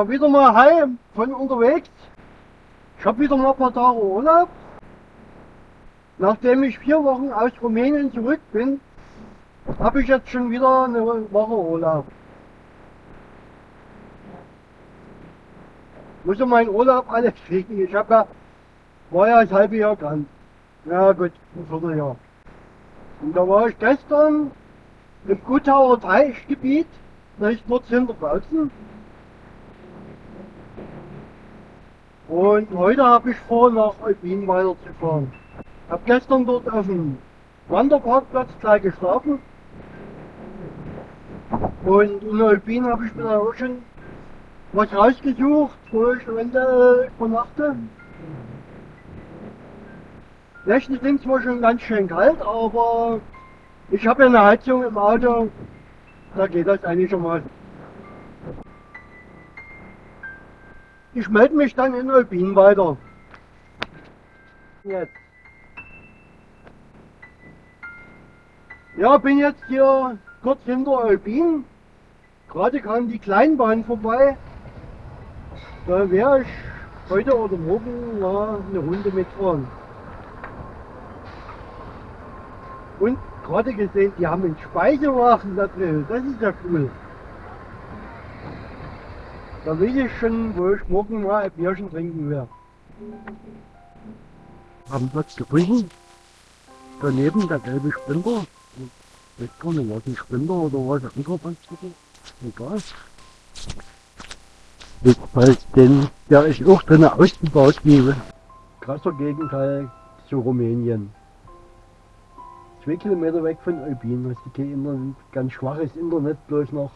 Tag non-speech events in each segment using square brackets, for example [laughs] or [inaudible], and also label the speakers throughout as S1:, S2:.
S1: Ja, wieder mal hi von unterwegs. Ich habe wieder mal ein paar Tage Urlaub. Nachdem ich vier Wochen aus Rumänien zurück bin, habe ich jetzt schon wieder eine Woche Urlaub. Muss ja meinen Urlaub alles kriegen. Ich habe ja, war ja das halbe Jahr krank. Ja gut, ein Vierteljahr. Und da war ich gestern im Gutauer Teichgebiet, da ist dort hinter Bautzen. Und heute habe ich vor, nach Eutin weiterzufahren. Ich habe gestern dort auf dem Wanderparkplatz gleich geschlafen. Und in Eutin habe ich mir dann auch schon was rausgesucht, wo ich eventuell übernachte. Nächte sind zwar schon ganz schön kalt, aber ich habe ja eine Heizung im Auto, da geht das eigentlich schon mal. Ich melde mich dann in Eutin weiter. Jetzt. Ja, bin jetzt hier kurz hinter Eutin. Gerade kam die Kleinbahn vorbei. Da werde ich heute oder morgen mal eine Runde mitfahren. Und gerade gesehen, die haben einen Speicherwagen da drin. Das ist ja cool. Da weiß ich schon, wo ich morgen mal ein Bierchen trinken werde. Haben Platz gefunden. Daneben der gelbe Sprinter. Ich weiß gar nicht, was ein Sprinter oder was ein Ankerpanzer Egal. Weil den, der ist auch drin ausgebaut gebe. Krasser Gegenteil zu Rumänien. Zwei Kilometer weg von Eubin hast du kein Internet, ganz schwaches Internet bloß noch.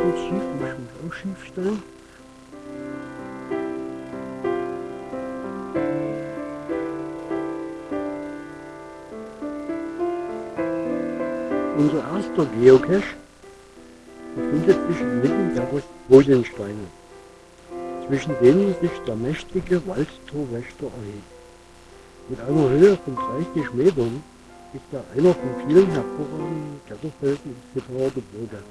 S1: Steht schief, muss mich auch schief stellen. Unser erster Geocache befindet sich inmitten der Rosensteine, zwischen denen sich der mächtige Waldtorwächter erhebt. Mit einer Höhe von 30 Metern ist er einer von vielen hervorragenden Kletterfelsen im Zitterer Gebirge.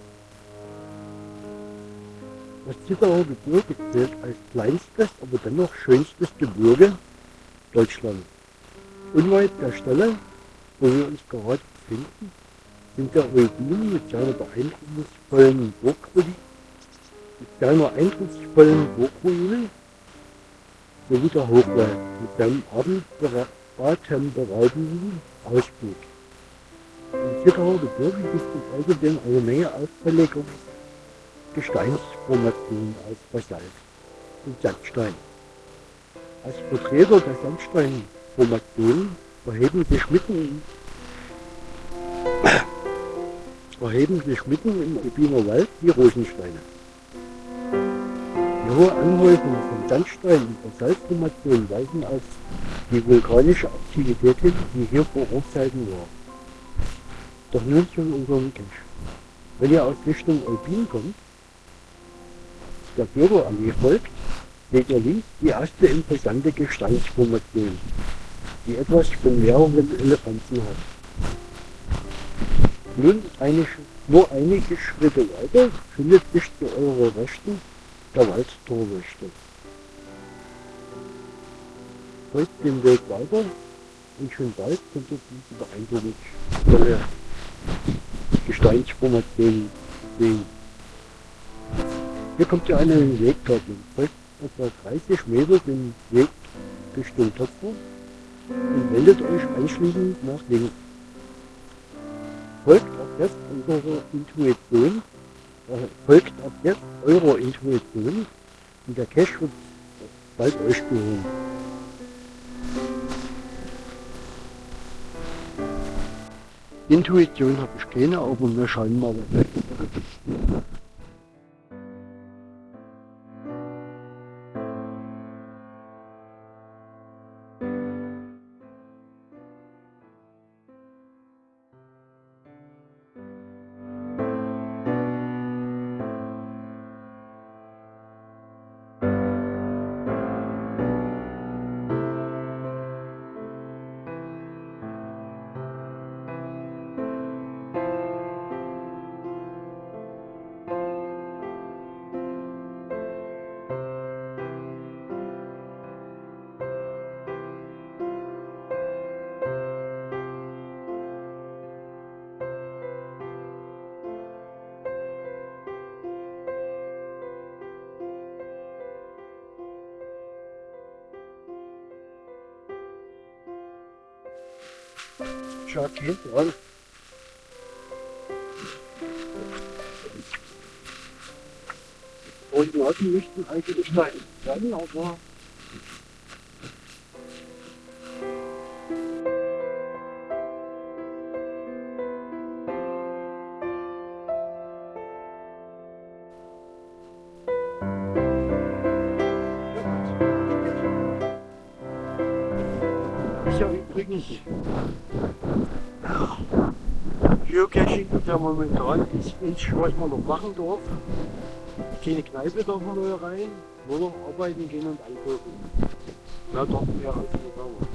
S1: Das Zitterer Gebirge zählt als kleinstes, aber dennoch schönstes Gebirge Deutschlands. Unweit der Stelle, wo wir uns gerade befinden, sind der Eutin mit seiner beeindrucksvollen Burgruine, mit seiner eindrucksvollen Burgruine sowie der Hochwald mit seinem atemberaubenden Ausblick. Im Zitterer Gebirge gibt es außerdem eine Menge auffälliger Gesteinsformationen aus Basalt und Sandstein. Als Vertreter der Sandsteinformationen erheben sich mitten [coughs] erheben sich mitten im Rubiner Wald die Rosensteine. Die hohe Anhäufung von Sandstein und Basaltformationen weisen auf die vulkanische Aktivität hin, die hier vor Hochzeiten war. Doch nun zu unserem Cache. Wenn ihr aus Richtung Eutin kommt, der Bürgerarmee folgt, seht ihr links die erste imposante Gesteinsformation, die etwas von mehreren Elefanten hat. Nun eine, nur einige Schritte weiter findet sich zu eurer Rechten der Waldtorwächter. folgt den Weg weiter und schon bald könnt ihr diese beeindruckende Gesteinsformation sehen. Hier kommt ihr einen Wegkörper, folgt etwa 30 Meter den Weg Richtung Töpfer und wendet euch anschließend nach links. Folgt ab jetzt unserer Intuition, äh, folgt ab jetzt eurer Intuition und der Cache wird bald euch gehören. Intuition habe ich keine, aber wir schauen mal. Schaut hinten an. Koordinaten müssten eigentlich sein, sein aber ist ja übrigens Geocaching, der momentan ist, ist, was man noch machen darf. Keine Kneipe darf man neu rein, nur noch arbeiten gehen und einkaufen. Ja, doch mehr als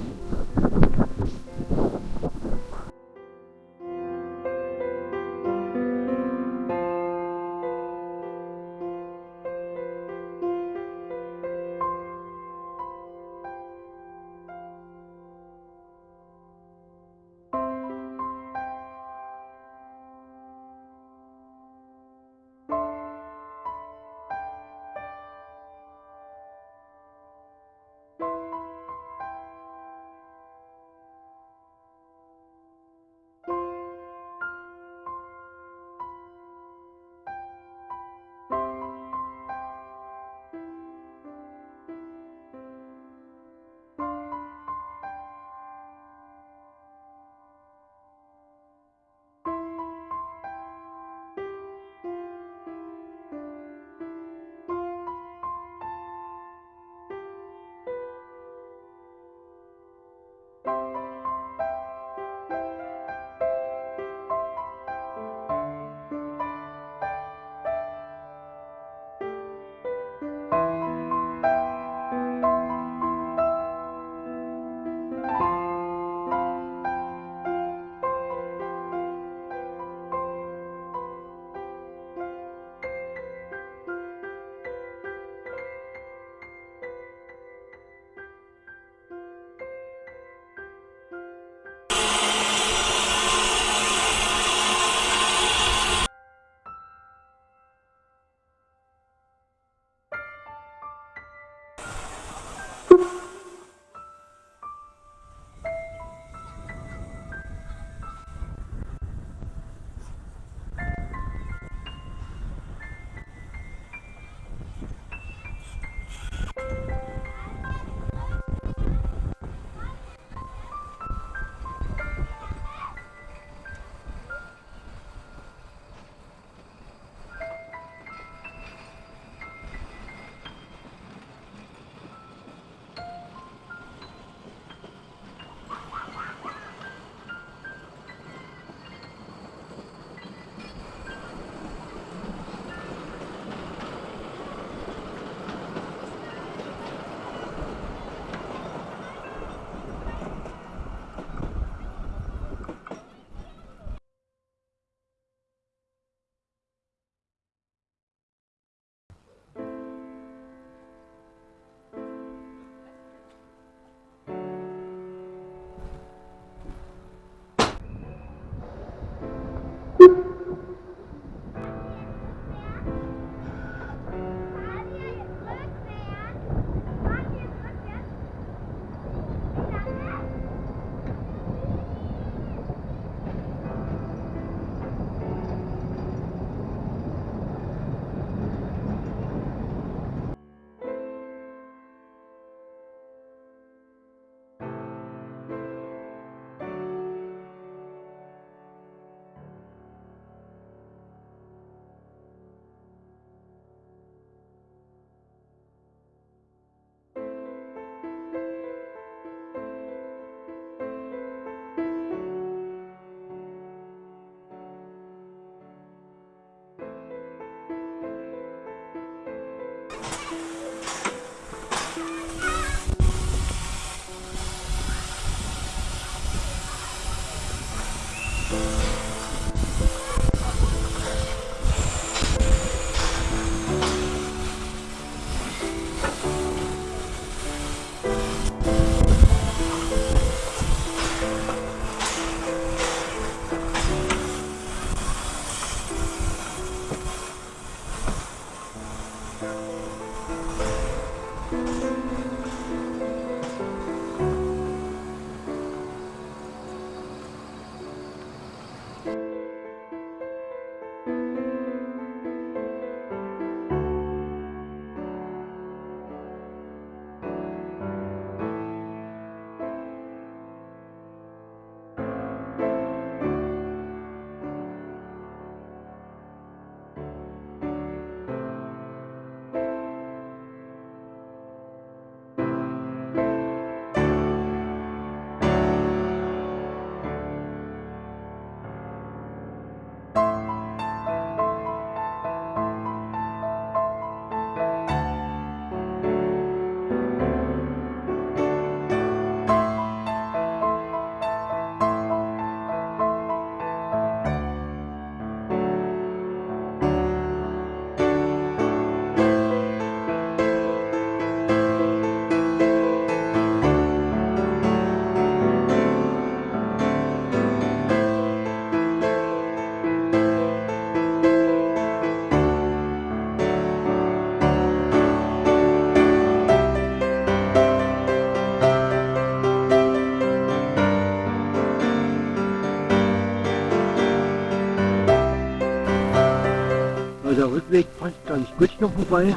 S1: Weg passt ganz gut hier vorbei.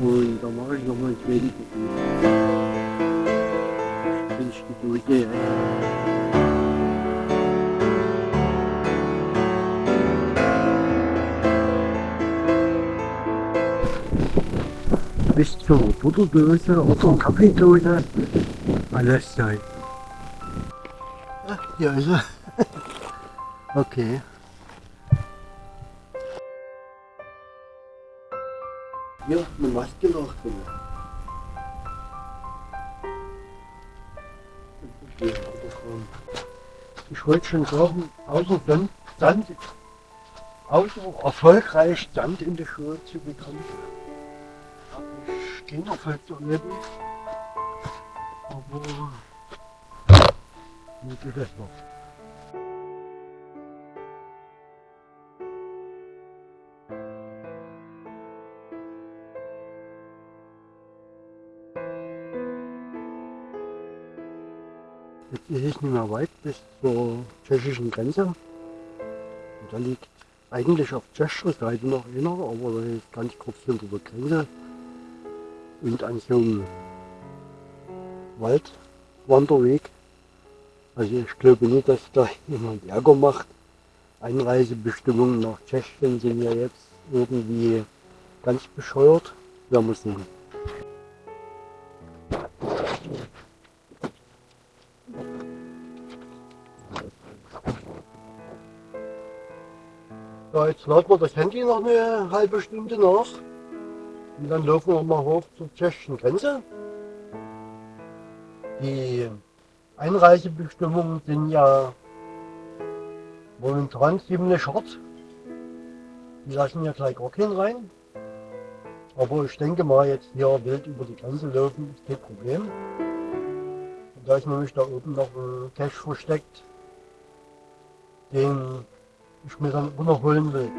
S1: Und da mache ich nochmal ich die Dose bis zur Butterdose oder Kaffeedose alles sein. Ah, hier ist er. okay. Eine Maske noch drin. Ich wollte schon sagen, außer Sand, Sand außer erfolgreich Sand in die Schuhe zu bekommen, habe ich Kinderfall zu erleben. Aber wie geht das noch? Bis zur tschechischen Grenze. Und da liegt eigentlich auf tschechischer Seite noch einer, aber das ist ganz kurz hinter der Grenze. Und an so einem Waldwanderweg. Also ich glaube nicht, dass da [laughs] jemand Ärger macht. Einreisebestimmungen nach Tschechien sind ja jetzt irgendwie ganz bescheuert. Werden wir sehen. Jetzt laden wir das Handy noch eine halbe Stunde nach. Und dann laufen wir mal hoch zur tschechischen Grenze. Die Einreisebestimmungen sind ja momentan ziemlich hart. Die lassen ja gleich gar keinen rein. Aber ich denke mal, jetzt hier wild über die Grenze laufen, ist kein Problem. Und da ist nämlich da oben noch ein Cache versteckt, den ich mir dann runterholen will.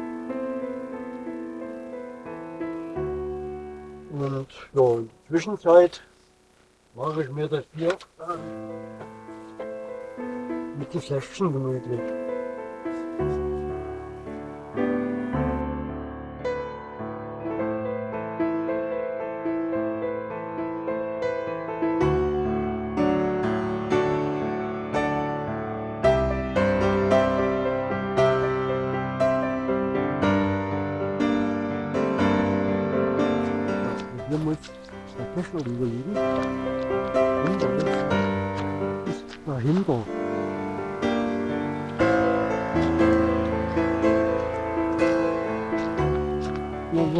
S1: Und ja, in der Zwischenzeit mache ich mir das hier äh, mit den Fläschchen gemütlich.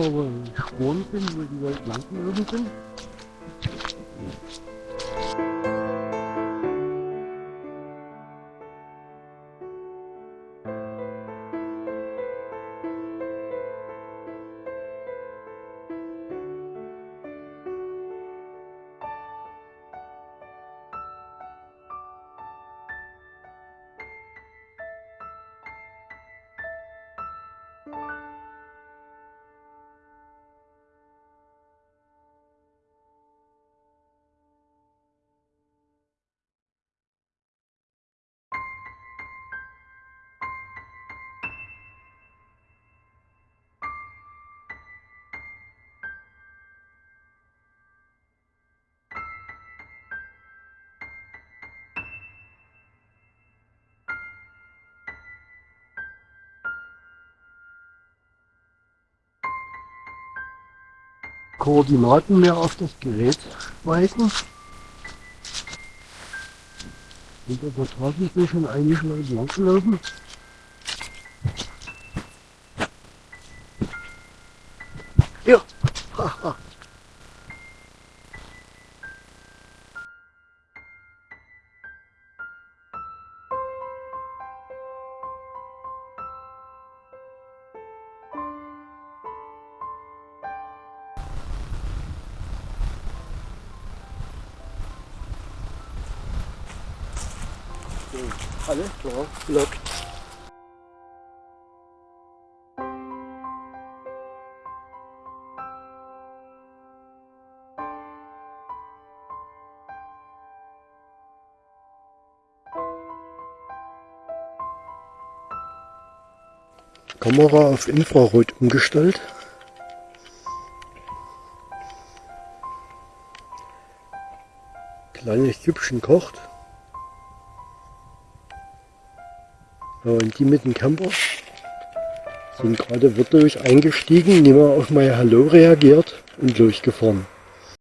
S1: Wo Spuren sind, wo die Leute langgelaufen sind. Koordinaten mehr auf das Gerät weisen. Und da vertragen wir schon einige Leute langgelaufen. Kamera auf Infrarot umgestellt. Kleines Süppchen kocht. Ja, und die mit dem Camper sind gerade wirklich eingestiegen, niemand auf mein Hallo reagiert und losgefahren.